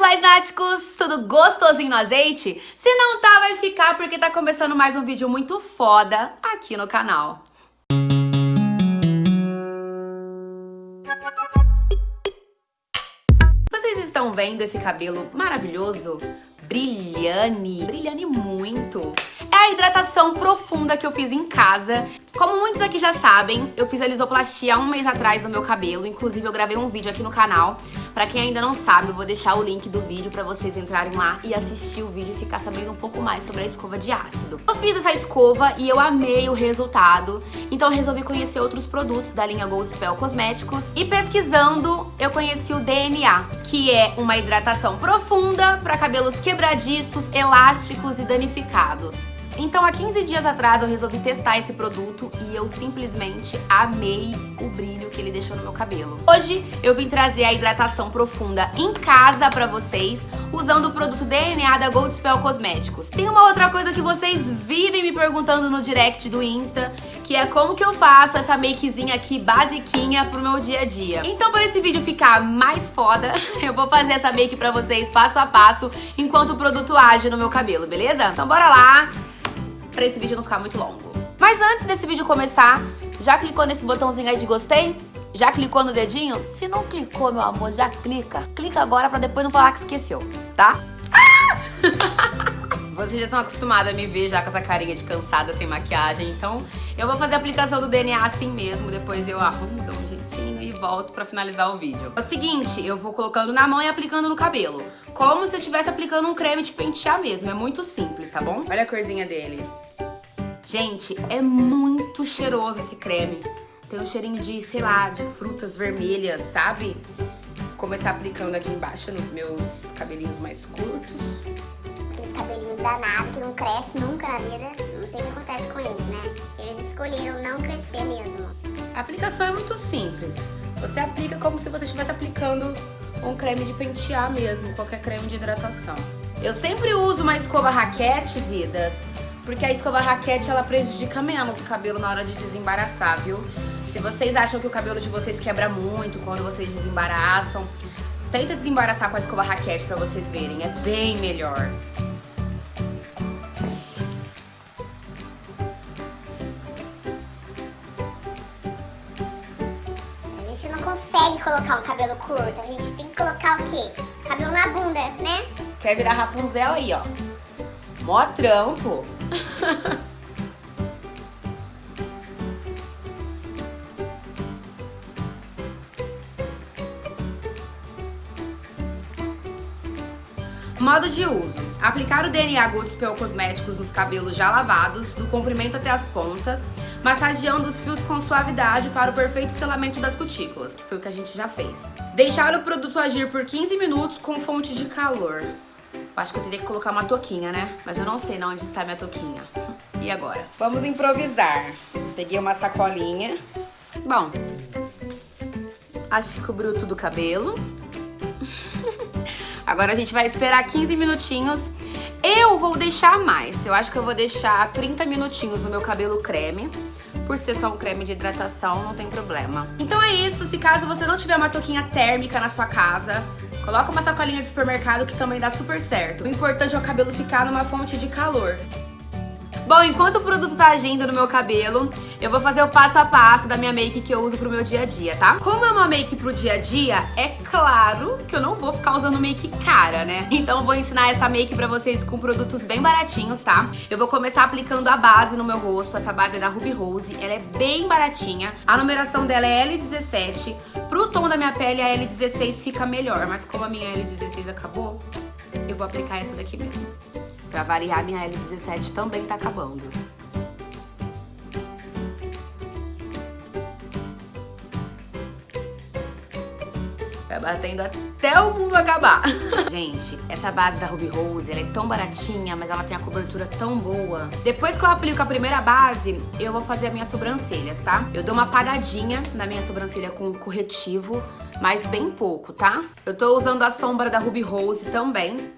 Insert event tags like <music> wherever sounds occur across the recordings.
meus náticos? Tudo gostosinho no azeite? Se não tá, vai ficar porque tá começando mais um vídeo muito foda aqui no canal. Vocês estão vendo esse cabelo maravilhoso? Brilhane, brilhane muito. É a hidratação profunda que eu fiz em casa. Como muitos aqui já sabem, eu fiz a lisoplastia há um mês atrás no meu cabelo. Inclusive, eu gravei um vídeo aqui no canal. Pra quem ainda não sabe, eu vou deixar o link do vídeo pra vocês entrarem lá e assistir o vídeo e ficar sabendo um pouco mais sobre a escova de ácido. Eu fiz essa escova e eu amei o resultado. Então eu resolvi conhecer outros produtos da linha Gold Spell Cosméticos. E pesquisando, eu conheci o DNA, que é uma hidratação profunda pra cabelos quebradiços, elásticos e danificados. Então, há 15 dias atrás, eu resolvi testar esse produto e eu simplesmente amei o brilho que ele deixou no meu cabelo. Hoje, eu vim trazer a hidratação profunda em casa pra vocês, usando o produto DNA da Gold Spell Cosméticos. Tem uma outra coisa que vocês vivem me perguntando no direct do Insta, que é como que eu faço essa makezinha aqui basiquinha pro meu dia a dia. Então, para esse vídeo ficar mais foda, <laughs> eu vou fazer essa make pra vocês passo a passo, enquanto o produto age no meu cabelo, beleza? Então bora lá! Pra esse vídeo não ficar muito longo. Mas antes desse vídeo começar, já clicou nesse botãozinho aí de gostei? Já clicou no dedinho? Se não clicou, meu amor, já clica. Clica agora pra depois não falar que esqueceu, tá? Ah! <laughs> Vocês já estão acostumados a me ver já com essa carinha de cansada, sem maquiagem, então eu vou fazer a aplicação do DNA assim mesmo, depois eu arrumo, e volto pra finalizar o vídeo. É o seguinte, eu vou colocando na mão e aplicando no cabelo, como se eu estivesse aplicando um creme de pentear mesmo, é muito simples, tá bom? Olha a corzinha dele. Gente, é muito cheiroso esse creme. Tem um cheirinho de, sei lá, de frutas vermelhas, sabe? Vou começar aplicando aqui embaixo nos meus cabelinhos mais curtos. Aqueles cabelinhos danados que não crescem nunca na vida. A aplicação é muito simples. Você aplica como se você estivesse aplicando um creme de pentear mesmo, qualquer creme de hidratação. Eu sempre uso uma escova raquete, vidas, porque a escova raquete, ela prejudica menos o cabelo na hora de desembaraçar, viu? Se vocês acham que o cabelo de vocês quebra muito quando vocês desembaraçam, tenta desembaraçar com a escova raquete pra vocês verem, é bem melhor. Colocar um cabelo curto, a gente tem que colocar o quê? Cabelo na bunda, né? Quer virar Rapunzel aí, ó. Mó trampo. Modo de uso. Aplicar o DNA Good Spell Cosméticos nos cabelos já lavados, do comprimento até as pontas, massageando os fios com suavidade para o perfeito selamento das cutículas, que foi o que a gente já fez. Deixar o produto agir por 15 minutos com fonte de calor. Acho que eu teria que colocar uma touquinha, né? Mas eu não sei onde está minha touquinha. E agora? Vamos improvisar. Peguei uma sacolinha. Bom, acho que cobriu tudo o cabelo. <laughs> Agora a gente vai esperar 15 minutinhos. Eu vou deixar mais. Eu acho que eu vou deixar 30 minutinhos no meu cabelo creme. Por ser só um creme de hidratação, não tem problema. Então é isso. Se caso você não tiver uma touquinha térmica na sua casa, Coloca uma sacolinha de supermercado que também dá super certo. O importante é o cabelo ficar numa fonte de calor. Bom, enquanto o produto tá agindo no meu cabelo, eu vou fazer o passo a passo da minha make que eu uso pro meu dia a dia, tá? Como é uma make pro dia a dia, é claro que eu não vou ficar usando make cara, né? <laughs> Então eu vou ensinar essa make pra vocês com produtos bem baratinhos, tá? Eu vou começar aplicando a base no meu rosto, essa base é da Ruby Rose, ela é bem baratinha. A numeração dela é L17, pro tom da minha pele a L16 fica melhor, mas como a minha L16 acabou, eu vou aplicar essa daqui mesmo. Pra variar, minha L17 também tá acabando. Vai batendo até o mundo acabar. <laughs> Gente, essa base da Ruby Rose, ela é tão baratinha, mas ela tem a cobertura tão boa. Depois que eu aplico a primeira base, eu vou fazer as minhas sobrancelhas, tá? Eu dou uma apagadinha na minha sobrancelha com corretivo, mas bem pouco, tá? Eu tô usando a sombra da Ruby Rose também,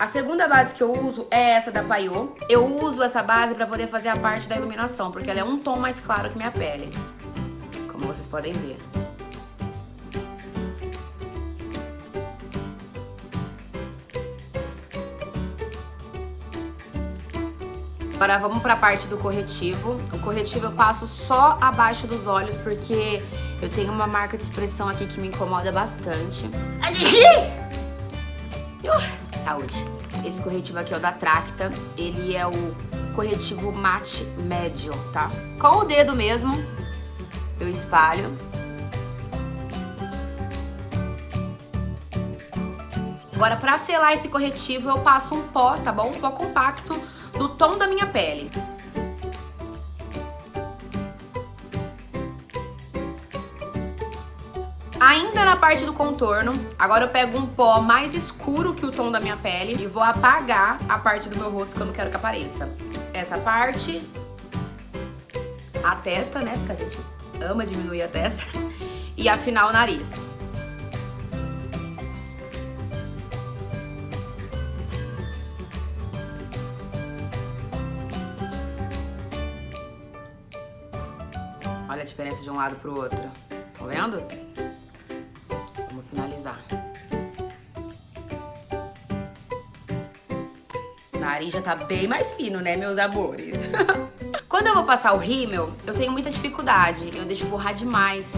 A segunda base que eu uso é essa da Paiô. Eu uso essa base pra poder fazer a parte da iluminação, porque ela é um tom mais claro que minha pele. Como vocês podem ver. Agora vamos para a parte do corretivo. O corretivo eu passo só abaixo dos olhos porque eu tenho uma marca de expressão aqui que me incomoda bastante. Adi! Uh! Saúde. Esse corretivo aqui é o da Tracta. Ele é o corretivo mate médio, tá? Com o dedo mesmo, eu espalho. Agora, pra selar esse corretivo, eu passo um pó, tá bom? Um pó compacto do tom da minha pele. Ainda na parte do contorno, agora eu pego um pó mais escuro que o tom da minha pele e vou apagar a parte do meu rosto que eu não quero que apareça. Essa parte, a testa, né, porque a gente ama diminuir a testa, e afinar o nariz. Olha a diferença de um lado pro outro. Tá vendo? Vamos finalizar. O nariz já tá bem mais fino, né, meus amores? <laughs> Quando eu vou passar o rímel, eu tenho muita dificuldade. Eu deixo borrar demais.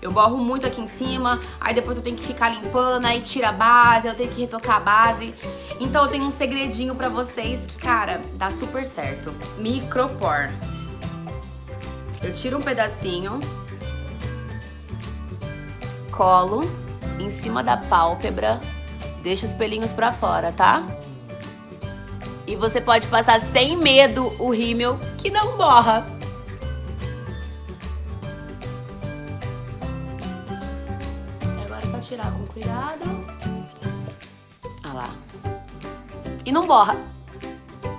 Eu borro muito aqui em cima, aí depois eu tenho que ficar limpando, aí tira a base, eu tenho que retocar a base. Então eu tenho um segredinho pra vocês que, cara, dá super certo. Micropor. Eu tiro um pedacinho, colo em cima da pálpebra, deixo os pelinhos pra fora, tá? E você pode passar sem medo o rímel que não borra. Agora é só tirar com cuidado. Olha lá. E não borra,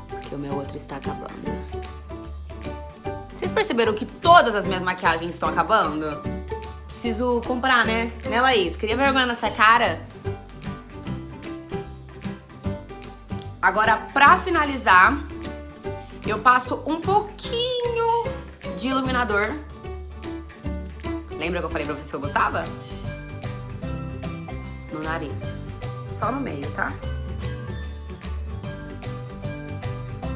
porque o meu outro está acabando. Vocês perceberam que todas as minhas maquiagens estão acabando? Preciso comprar, né? Né, Laís? Queria vergonha nessa cara? Agora, pra finalizar, eu passo um pouquinho de iluminador. Lembra que eu falei pra vocês que eu gostava? No nariz. Só no meio, tá?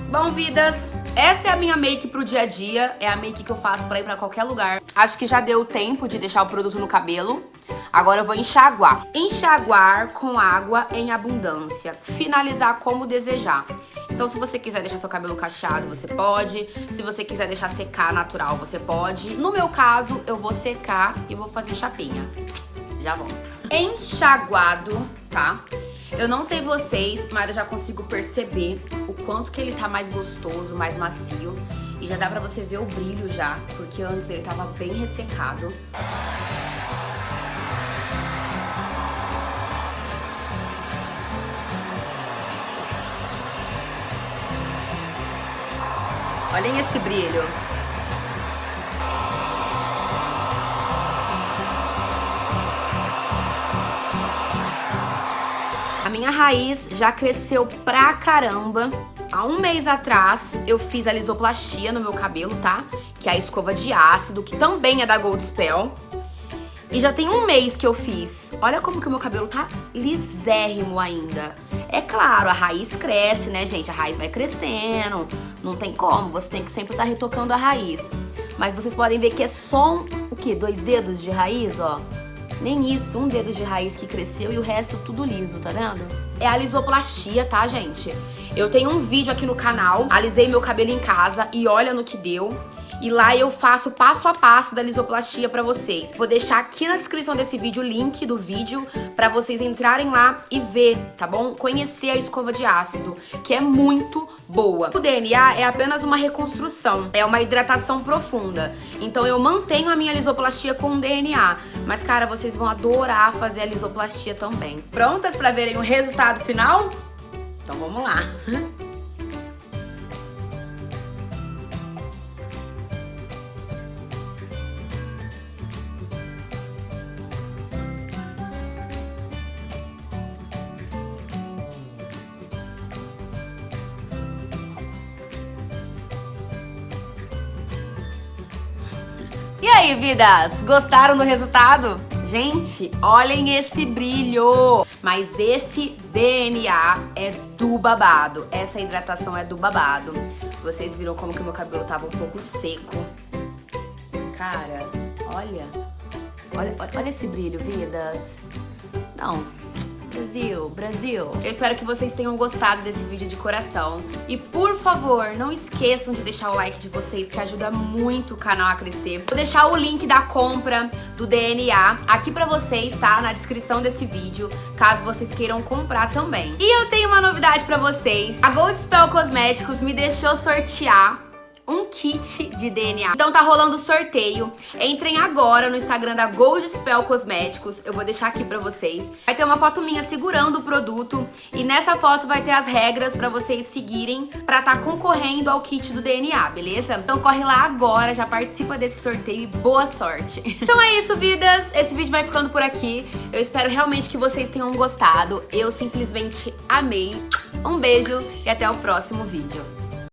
Bom, vidas, essa é a minha make pro dia a dia, é a make que eu faço pra ir pra qualquer lugar. Acho que já deu tempo de deixar o produto no cabelo. Agora eu vou enxaguar. Enxaguar com água em abundância. Finalizar como desejar. Então se você quiser deixar seu cabelo cacheado, você pode. Se você quiser deixar secar natural, você pode. No meu caso, eu vou secar e vou fazer chapinha. Já volto. Enxaguado, tá? Eu não sei vocês, mas eu já consigo perceber o quanto que ele tá mais gostoso, mais macio. E já dá pra você ver o brilho já, porque antes ele tava bem ressecado. Olhem esse brilho. Minha raiz já cresceu pra caramba. Há um mês atrás, eu fiz a lisoplastia no meu cabelo, tá? Que é a escova de ácido, que também é da Gold Spell. E já tem um mês que eu fiz. Olha como que o meu cabelo tá lisérrimo ainda. É claro, a raiz cresce, né, gente? A raiz vai crescendo. Não tem como, você tem que sempre estar tá retocando a raiz. Mas vocês podem ver que é só um, o quê? Dois dedos de raiz, ó. Nem isso, um dedo de raiz que cresceu e o resto tudo liso, tá vendo? É a lisoplastia, tá, gente? Eu tenho um vídeo aqui no canal, alisei meu cabelo em casa e olha no que deu. E lá eu faço passo a passo da lisoplastia pra vocês. Vou deixar aqui na descrição desse vídeo o link do vídeo pra vocês entrarem lá e ver, tá bom? Conhecer a escova de ácido, que é muito boa. O DNA é apenas uma reconstrução, é uma hidratação profunda. Então eu mantenho a minha lisoplastia com DNA, mas cara, vocês vão adorar fazer a lisoplastia também. Prontas pra verem o resultado final? Então vamos lá. <laughs> E aí, vidas? Gostaram do resultado? Gente, olhem esse brilho! Mas esse DNA é do babado. Essa hidratação é do babado. Vocês viram como que meu cabelo tava um pouco seco. Cara, olha. Olha, olha esse brilho, vidas. Não, Brasil, Brasil. Eu espero que vocês tenham gostado desse vídeo de coração. E por favor, não esqueçam de deixar o like de vocês, que ajuda muito o canal a crescer. Vou deixar o link da compra do DNA aqui pra vocês, tá? Na descrição desse vídeo, caso vocês queiram comprar também. E eu tenho uma novidade pra vocês. A Gold Spell Cosméticos me deixou sortear um kit de DNA. Então tá rolando sorteio. Entrem agora no Instagram da Gold Spell Cosméticos. Eu vou deixar aqui pra vocês. Vai ter uma foto minha segurando o produto. E nessa foto vai ter as regras pra vocês seguirem pra tá concorrendo ao kit do DNA, beleza? Então corre lá agora, já participa desse sorteio e boa sorte. <laughs> Então é isso, vidas. Esse vídeo vai ficando por aqui. Eu espero realmente que vocês tenham gostado. Eu simplesmente amei. Um beijo e até o próximo vídeo.